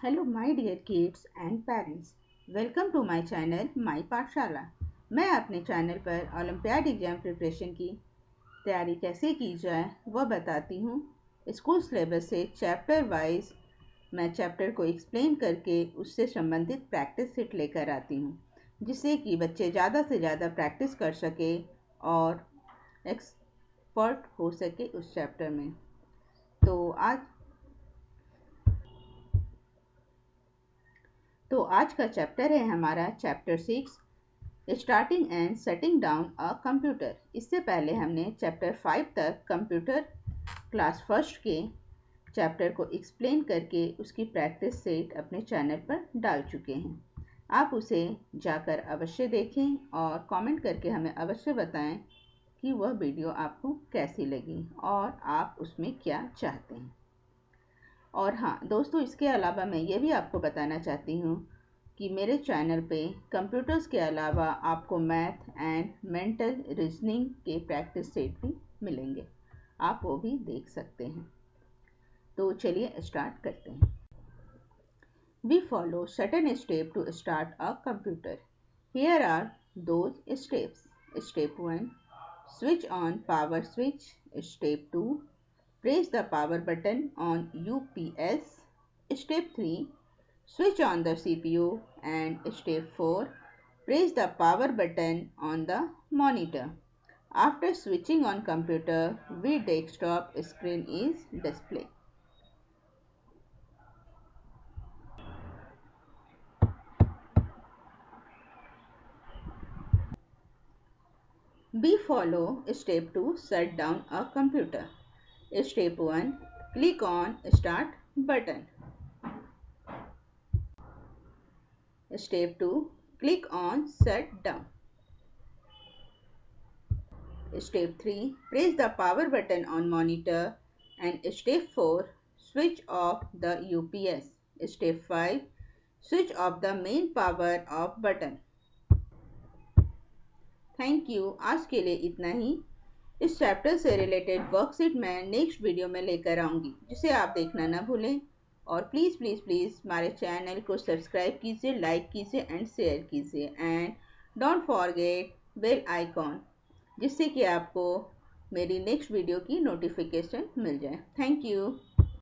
Hello my dear kids and parents welcome to my channel my Pathshala मैं अपने channel पर olympiad exam preparation की तैयारी कैसे की जाए, वह बताती हूँ। स्कूल सिलेबस से चैप्टर वाइज मैं चैप्टर को एक्सप्लेन करके उससे संबंधित प्रैक्टिस सेट लेकर आती हूँ, जिससे कि बच्चे ज़्यादा से ज़्यादा प्रैक्टिस कर सके और एक्सपर्ट हो सके उस चैप्टर में। तो आज तो आज का चैप्टर है हमारा chapter six starting and setting down a computer इससे पहले हमने चैप्टर फाइव तक कंप्यूटर क्लास फ़र्स्ट के चैप्टर को एक्सप्लेन करके उसकी प्रैक्टिस सेट अपने चैनल पर डाल चुके हैं। आप उसे जाकर अवश्य देखें और कमेंट करके हमें अवश्य बताएँ कि वह वीडियो आपको कैसी लगी और आप उसमें क्या चाहते हैं। और हाँ दोस्तों, इसके अलावा मैं ये भी आपको बताना चाहती हूँ कि मेरे चैनल पे कंप्यूटर्स के अलावा आपको मैथ एंड मेंटल रीजनिंग के प्रैक्टिस सेट भी मिलेंगे। आप वो भी देख सकते हैं। तो चलिए स्टार्ट करते हैं। We follow certain step to start a computer here are those steps step one switch on power switch step two Press the power button on UPS. Step 3. Switch on the CPU and step 4. Press the power button on the monitor. After switching on computer, V desktop screen is displayed. We follow step 2 shut down a computer. Step 1. Click on Start button. Step 2. Click on Shut down. Step 3. Press the power button on monitor. And Step 4. Switch off the UPS. Step 5. Switch off the main power off button. Thank you. आज के लिए इतना ही इस chapter से related worksheet मैं next video में लेकर आऊँगी, जिसे आप देखना ना भूलें। और प्लीज़ प्लीज़ प्लीज़ हमारे चैनल को सब्सक्राइब कीजिए लाइक कीजिए एंड शेयर कीजिए। And don't forget bell icon जिससे कि आपको मेरी नेक्स्ट वीडियो की नोटिफिकेशन मिल जाए। Thank you